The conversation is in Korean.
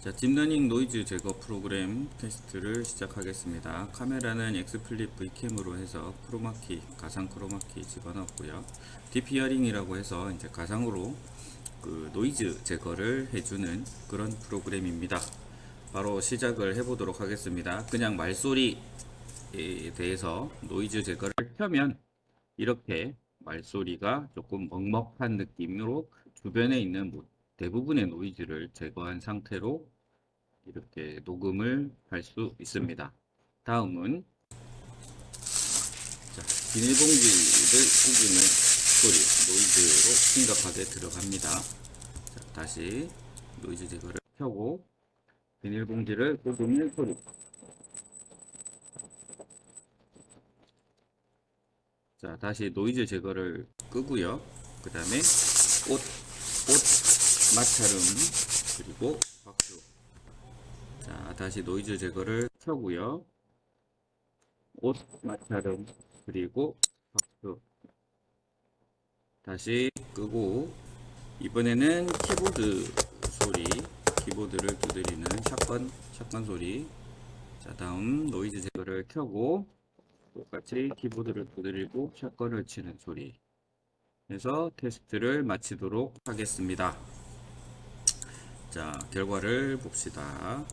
자, 딥러닝 노이즈 제거 프로그램 테스트를 시작하겠습니다. 카메라는 XSplit VCam으로 해서 크로마키, 가상 크로마키 집어넣었고요. DeepHearing이라고 해서 이제 가상으로 그 노이즈 제거를 해주는 그런 프로그램입니다. 바로 시작을 해보도록 하겠습니다. 그냥 말소리에 대해서 노이즈 제거를 켜면 이렇게 말소리가 조금 먹먹한 느낌으로 주변에 있는 뭐 대부분의 노이즈를 제거한 상태로 이렇게 녹음을 할 수 있습니다. 다음은 자, 비닐봉지를 구기는 소리 노이즈로 심각하게 들어갑니다. 자, 다시 노이즈 제거를 켜고 비닐봉지를 구기는 소리 자 다시 노이즈 제거를 끄고요 그 다음에 옷, 옷 마찰음 그리고 다시 노이즈 제거를 켜고요. 옷 마찰음 그리고 박수. 다시 끄고. 이번에는 키보드 소리 키보드를 두드리는 shotgun shotgun 소리. 자 다음 노이즈 제거를 켜고 똑같이 키보드를 두드리고 shotgun을 치는 소리. 해서 테스트를 마치도록 하겠습니다. 자 결과를 봅시다